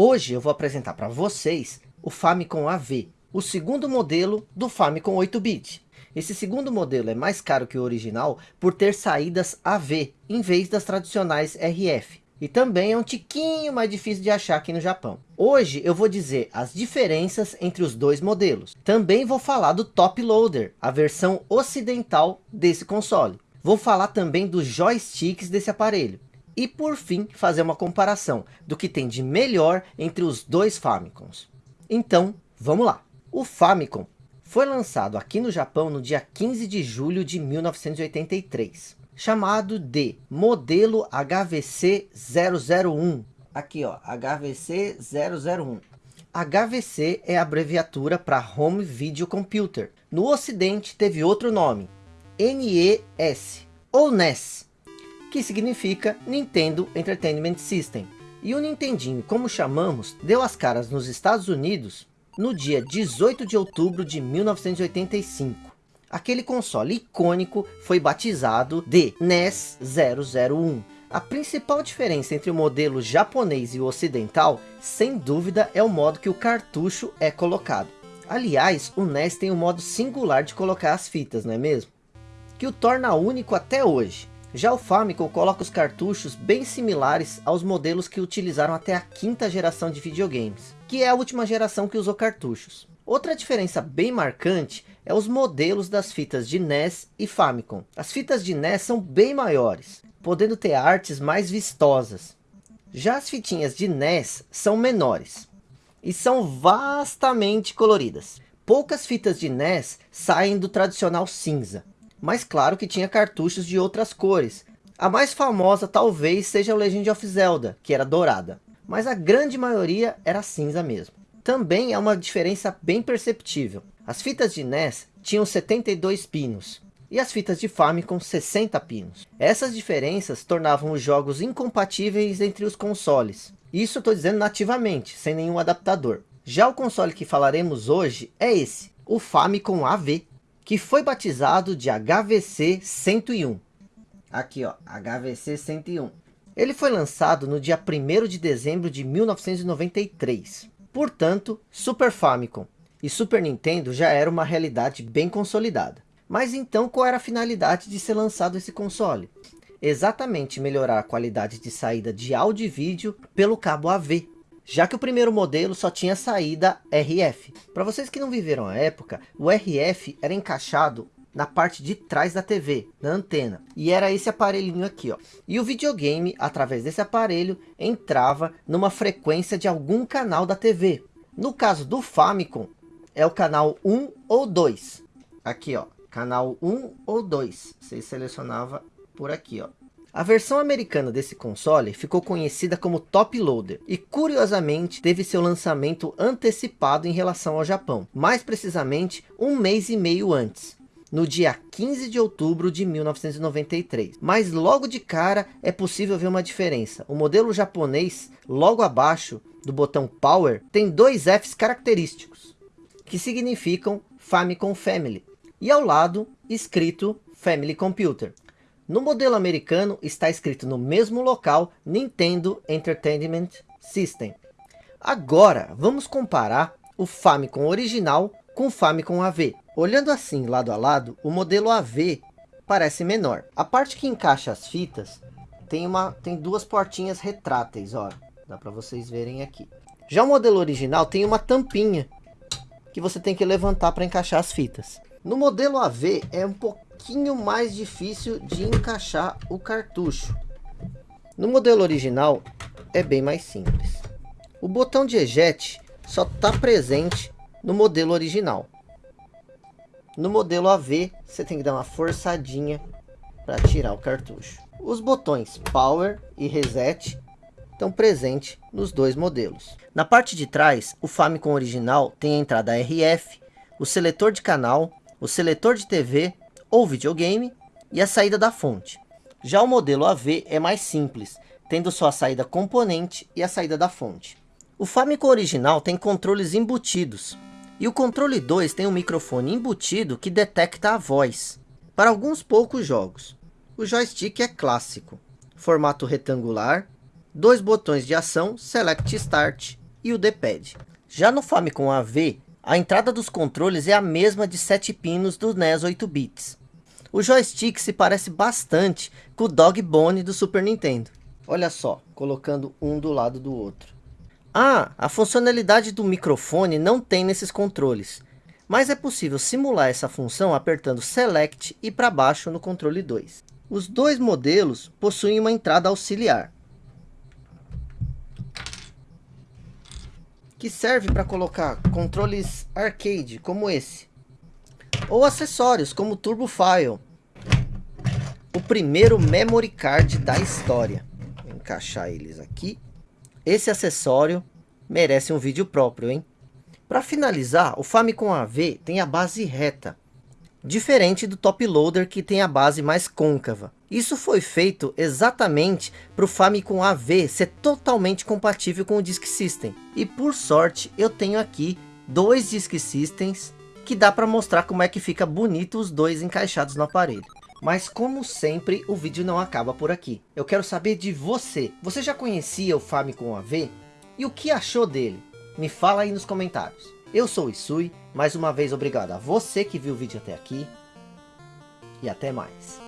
Hoje eu vou apresentar para vocês o Famicom AV, o segundo modelo do Famicom 8-bit. Esse segundo modelo é mais caro que o original por ter saídas AV, em vez das tradicionais RF. E também é um tiquinho mais difícil de achar aqui no Japão. Hoje eu vou dizer as diferenças entre os dois modelos. Também vou falar do Top Loader, a versão ocidental desse console. Vou falar também dos joysticks desse aparelho. E por fim, fazer uma comparação do que tem de melhor entre os dois Famicoms. Então, vamos lá. O Famicom foi lançado aqui no Japão no dia 15 de julho de 1983. Chamado de modelo HVC 001. Aqui ó, HVC 001. HVC é abreviatura para Home Video Computer. No ocidente teve outro nome, NES ou NES que significa Nintendo Entertainment System. E o Nintendinho, como chamamos, deu as caras nos Estados Unidos no dia 18 de outubro de 1985. Aquele console icônico foi batizado de NES 001. A principal diferença entre o modelo japonês e o ocidental, sem dúvida, é o modo que o cartucho é colocado. Aliás, o NES tem um modo singular de colocar as fitas, não é mesmo? Que o torna único até hoje. Já o Famicom coloca os cartuchos bem similares aos modelos que utilizaram até a quinta geração de videogames, que é a última geração que usou cartuchos. Outra diferença bem marcante é os modelos das fitas de NES e Famicom. As fitas de NES são bem maiores, podendo ter artes mais vistosas. Já as fitinhas de NES são menores e são vastamente coloridas. Poucas fitas de NES saem do tradicional cinza, mas claro que tinha cartuchos de outras cores. A mais famosa talvez seja o Legend of Zelda, que era dourada, mas a grande maioria era cinza mesmo. Também é uma diferença bem perceptível. As fitas de NES tinham 72 pinos, e as fitas de Famicom 60 pinos. Essas diferenças tornavam os jogos incompatíveis entre os consoles. Isso estou dizendo nativamente, sem nenhum adaptador. Já o console que falaremos hoje é esse, o Famicom AV que foi batizado de HVC 101. Aqui ó, HVC 101. Ele foi lançado no dia 1 de dezembro de 1993. Portanto, Super Famicom e Super Nintendo já era uma realidade bem consolidada. Mas então qual era a finalidade de ser lançado esse console? Exatamente melhorar a qualidade de saída de áudio e vídeo pelo cabo AV, já que o primeiro modelo só tinha saída RF. Para vocês que não viveram a época, o RF era encaixado na parte de trás da TV, na antena. E era esse aparelhinho aqui, ó. E o videogame, através desse aparelho, entrava numa frequência de algum canal da TV. No caso do Famicom, é o canal 1 ou 2. Aqui, ó. Canal 1 ou 2. Você selecionava por aqui, ó. A versão americana desse console ficou conhecida como Top Loader e curiosamente teve seu lançamento antecipado em relação ao Japão, mais precisamente um mês e meio antes no dia 15 de outubro de 1993. Mas logo de cara é possível ver uma diferença. O modelo japonês, logo abaixo do botão Power, tem dois Fs característicos, que significam Famicom Family. E ao lado, escrito Family Computer. No modelo americano está escrito no mesmo local Nintendo Entertainment System. Agora vamos comparar o Famicom original com o Famicom AV. Olhando assim lado a lado, o modelo AV parece menor. A parte que encaixa as fitas tem, uma, tem duas portinhas retráteis, ó. Dá para vocês verem aqui. Já o modelo original tem uma tampinha que você tem que levantar para encaixar as fitas. No modelo AV é um pouco pouquinho mais difícil de encaixar o cartucho. No modelo original é bem mais simples. O botão de eject só está presente no modelo original. No modelo AV você tem que dar uma forçadinha para tirar o cartucho. Os botões Power e Reset estão presentes nos dois modelos. Na parte de trás, o Famicom original tem a entrada RF, o seletor de canal, o seletor de TV ou videogame e a saída da fonte. Já o modelo AV é mais simples, tendo só a saída componente e a saída da fonte. O Famicom original tem controles embutidos, e o controle 2 tem um microfone embutido que detecta a voz, para alguns poucos jogos. O joystick é clássico, formato retangular, dois botões de ação Select Start e o D-pad. Já no Famicom AV, a entrada dos controles é a mesma de 7 pinos do NES 8 bits. O joystick se parece bastante com o Dog Bone do Super Nintendo. Olha só, colocando um do lado do outro. Ah, a funcionalidade do microfone não tem nesses controles. Mas é possível simular essa função apertando Select e para baixo no controle 2. Os dois modelos possuem uma entrada auxiliar. Que serve para colocar controles arcade, como esse. Ou acessórios, como o Turbo File. O primeiro memory card da história. Vou encaixar eles aqui. Esse acessório merece um vídeo próprio, hein? Para finalizar, o Famicom AV tem a base reta, diferente do Top Loader que tem a base mais côncava. Isso foi feito exatamente para o Famicom AV ser totalmente compatível com o Disk System. E por sorte eu tenho aqui dois Disk Systems que dá para mostrar como é que fica bonito os dois encaixados no aparelho. Mas como sempre, o vídeo não acaba por aqui. Eu quero saber de você. Você já conhecia o Famicom AV? E o que achou dele? Me fala aí nos comentários. Eu sou o Isui, mais uma vez obrigado a você que viu o vídeo até aqui. E até mais.